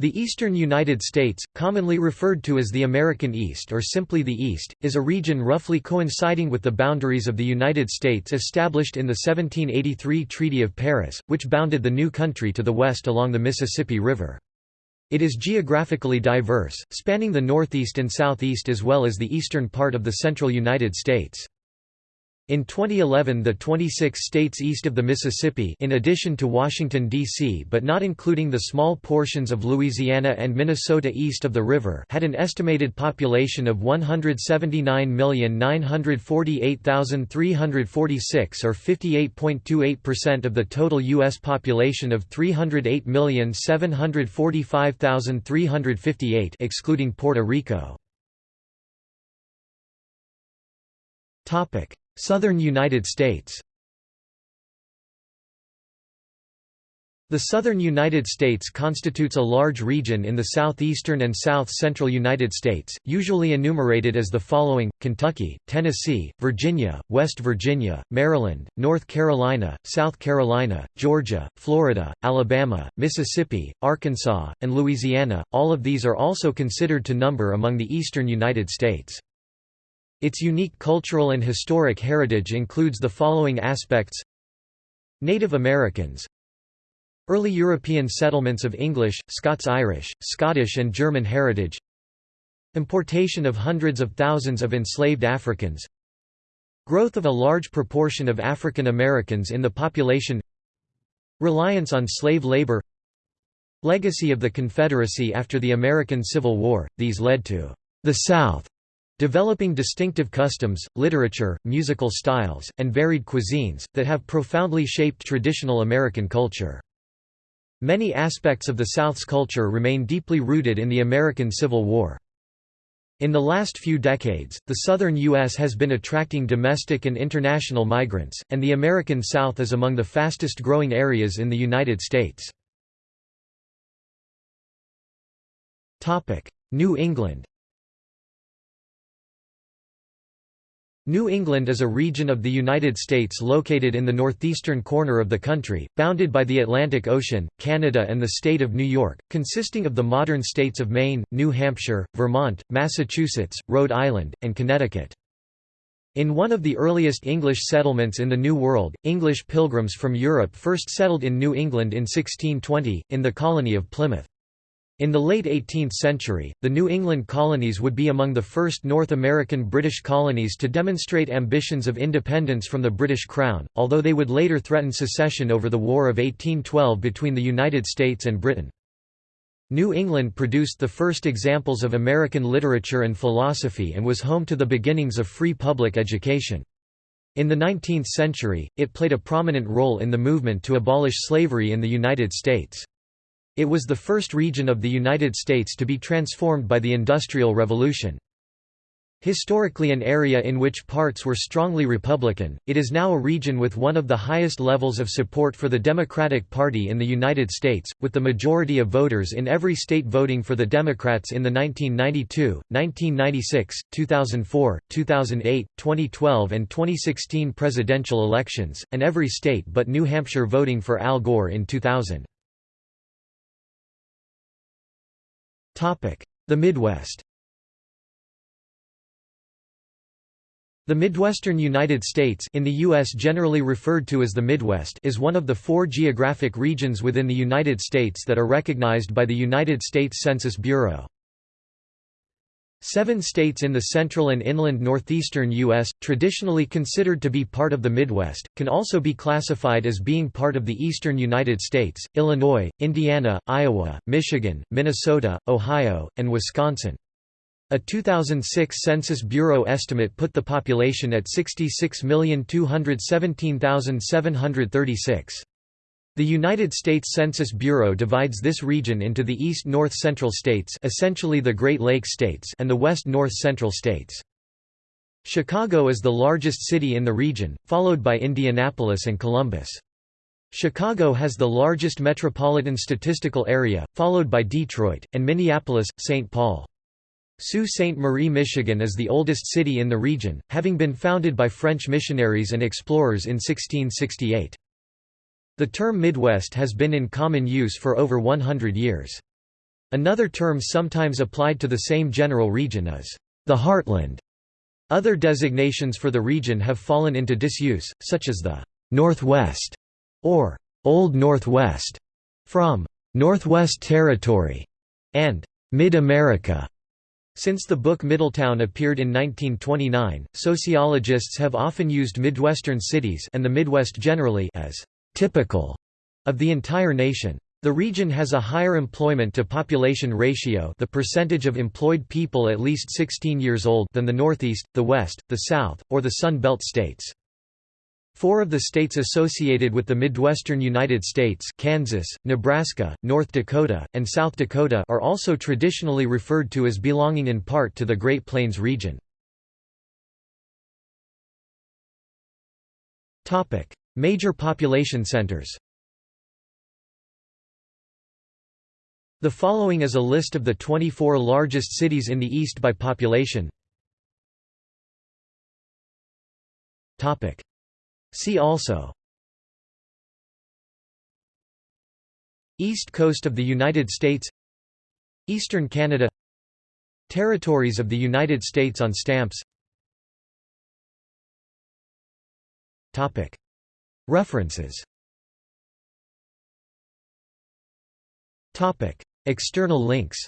The eastern United States, commonly referred to as the American East or simply the East, is a region roughly coinciding with the boundaries of the United States established in the 1783 Treaty of Paris, which bounded the new country to the west along the Mississippi River. It is geographically diverse, spanning the northeast and southeast as well as the eastern part of the central United States. In 2011 the 26 states east of the Mississippi in addition to Washington, D.C. but not including the small portions of Louisiana and Minnesota east of the river had an estimated population of 179,948,346 or 58.28% of the total U.S. population of 308,745,358 excluding Puerto Rico. Southern United States The southern United States constitutes a large region in the southeastern and south-central United States, usually enumerated as the following, Kentucky, Tennessee, Virginia, West Virginia, Maryland, North Carolina, South Carolina, Georgia, Florida, Alabama, Mississippi, Arkansas, and Louisiana, all of these are also considered to number among the eastern United States. Its unique cultural and historic heritage includes the following aspects. Native Americans. Early European settlements of English, Scots-Irish, Scottish and German heritage. Importation of hundreds of thousands of enslaved Africans. Growth of a large proportion of African Americans in the population. Reliance on slave labor. Legacy of the Confederacy after the American Civil War, these led to the South Developing distinctive customs, literature, musical styles, and varied cuisines, that have profoundly shaped traditional American culture. Many aspects of the South's culture remain deeply rooted in the American Civil War. In the last few decades, the southern U.S. has been attracting domestic and international migrants, and the American South is among the fastest growing areas in the United States. New England New England is a region of the United States located in the northeastern corner of the country, bounded by the Atlantic Ocean, Canada and the state of New York, consisting of the modern states of Maine, New Hampshire, Vermont, Massachusetts, Rhode Island, and Connecticut. In one of the earliest English settlements in the New World, English pilgrims from Europe first settled in New England in 1620, in the colony of Plymouth. In the late 18th century, the New England colonies would be among the first North American British colonies to demonstrate ambitions of independence from the British Crown, although they would later threaten secession over the War of 1812 between the United States and Britain. New England produced the first examples of American literature and philosophy and was home to the beginnings of free public education. In the 19th century, it played a prominent role in the movement to abolish slavery in the United States. It was the first region of the United States to be transformed by the Industrial Revolution. Historically an area in which parts were strongly Republican, it is now a region with one of the highest levels of support for the Democratic Party in the United States, with the majority of voters in every state voting for the Democrats in the 1992, 1996, 2004, 2008, 2012 and 2016 presidential elections, and every state but New Hampshire voting for Al Gore in 2000. The Midwest The Midwestern United States in the U.S. generally referred to as the Midwest is one of the four geographic regions within the United States that are recognized by the United States Census Bureau. Seven states in the central and inland northeastern U.S., traditionally considered to be part of the Midwest, can also be classified as being part of the eastern United States, Illinois, Indiana, Iowa, Michigan, Minnesota, Ohio, and Wisconsin. A 2006 Census Bureau estimate put the population at 66,217,736. The United States Census Bureau divides this region into the East-North Central states essentially the Great Lakes states and the West-North Central states. Chicago is the largest city in the region, followed by Indianapolis and Columbus. Chicago has the largest metropolitan statistical area, followed by Detroit, and Minneapolis, St. Paul. Sault Ste. Marie, Michigan is the oldest city in the region, having been founded by French missionaries and explorers in 1668. The term Midwest has been in common use for over 100 years. Another term sometimes applied to the same general region is the heartland. Other designations for the region have fallen into disuse, such as the Northwest or Old Northwest from Northwest Territory and Mid-America. Since the book Middletown appeared in 1929, sociologists have often used Midwestern cities and the Midwest generally as typical of the entire nation. The region has a higher employment to population ratio the percentage of employed people at least 16 years old than the Northeast, the West, the South, or the Sun Belt states. Four of the states associated with the Midwestern United States Kansas, Nebraska, North Dakota, and South Dakota are also traditionally referred to as belonging in part to the Great Plains region. Major population centers. The following is a list of the 24 largest cities in the East by population. See also. East Coast of the United States. Eastern Canada. Territories of the United States on stamps References. External links